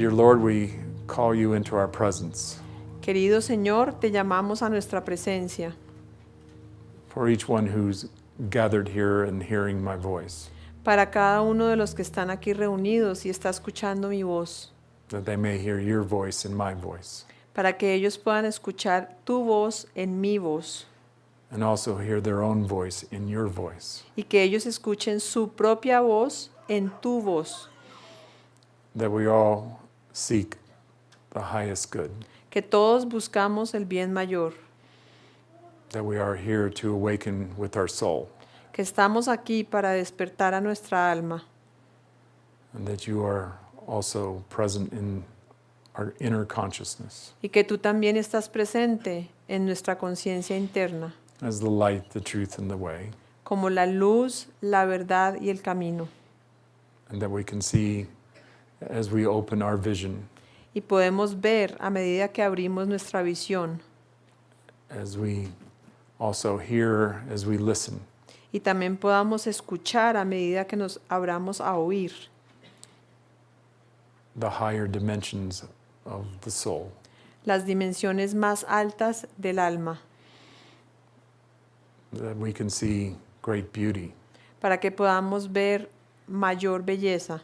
Dear Lord, we call you into our presence. Querido Señor, te llamamos a nuestra presencia. For each one who's gathered here and hearing my voice, para cada uno de los que están aquí reunidos y está escuchando mi voz, that they may hear your voice and my voice, para que ellos puedan escuchar tu voz en mi voz. And also hear their own voice in your voice, y que ellos escuchen su propia voz en tu voz, that we all seek the highest good, que todos buscamos el bien mayor, that we are here to awaken with our soul, que estamos aquí para despertar a nuestra alma. And that you are also present in our inner consciousness. Y que tú también estás presente en nuestra conciencia interna, as the light, the truth, and the way, como la luz, la verdad y el camino. and that we can see as we open our vision, Y podemos ver a medida que abrimos nuestra visión. as we also hear, as we listen, y también podamos escuchar a medida que nos abramos a oír. The higher dimensions of the soul, las dimensiones más altas del alma, that we can see great beauty, para que podamos ver mayor belleza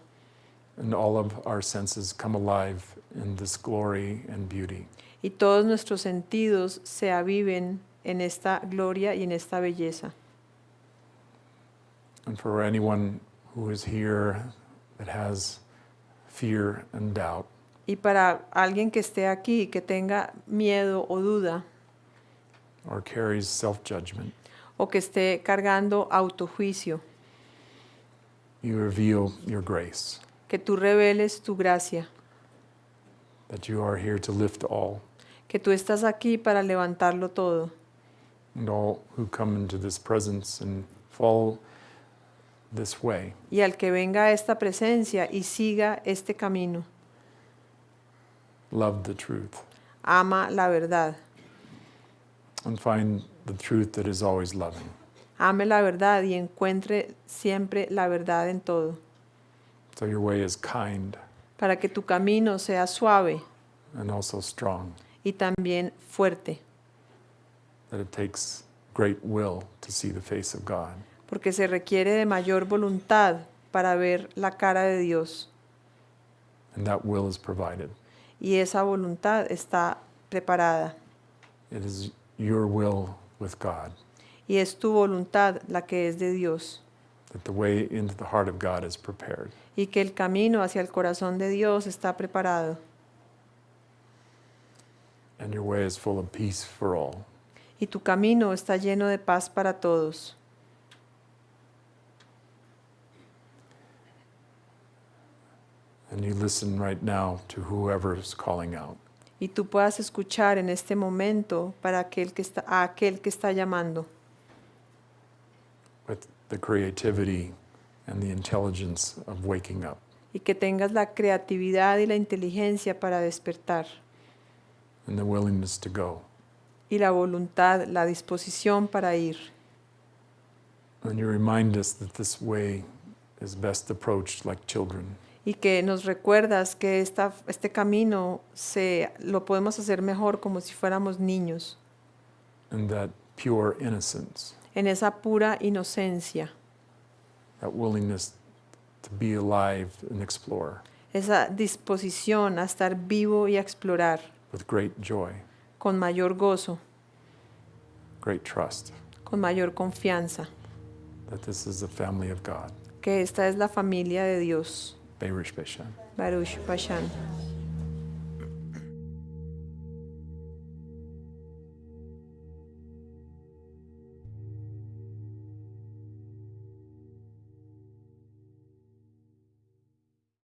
and all of our senses come alive in this glory and beauty. y todos nuestros sentidos se aviven en esta gloria y en esta belleza. And for anyone who is here that has fear and doubt, Y para alguien que esté aquí que tenga miedo o duda or carries self judgment, o que esté cargando autojuicio, you reveal your grace, que tú reveles tu gracia, that you are here to lift all, que tú estás aquí para levantarlo todo. and all who come into this presence and follow this way. Y al que venga a esta presencia y siga este camino, love the truth. Ama la verdad, and find the truth that is always loving. ame la verdad y encuentre siempre la verdad en todo, So your way is kind para que tu camino sea suave and also strong, y también fuerte, that it takes great will to see the face of God. porque se requiere de mayor voluntad para ver la cara de Dios. And that will is provided. y esa voluntad está preparada. It is your will with God, y es tu voluntad la que es de Dios that the way into the heart of God is prepared. y que el camino hacia el corazón de Dios está preparado And your way is full of peace for all. y tu camino está lleno de paz para todos. And you listen right now to whoever is calling out. y tú puedas escuchar en este momento para aquel que está, a aquel que está llamando with the creativity and the intelligence of waking up. y que tengas la creatividad y la inteligencia para despertar and the willingness to go. y la voluntad, la disposición para ir. And you remind us that this way is best approached like children, Y que nos recuerdas que esta, este camino se, lo podemos hacer mejor como si fuéramos niños, and that pure innocence, en esa pura inocencia, that willingness to be alive and explore. Esa disposición a estar vivo y a explorar with great joy, con mayor gozo, great trust. Con mayor confianza, that this is the family of God. que esta es la familia de Dios. Baruch Bashan.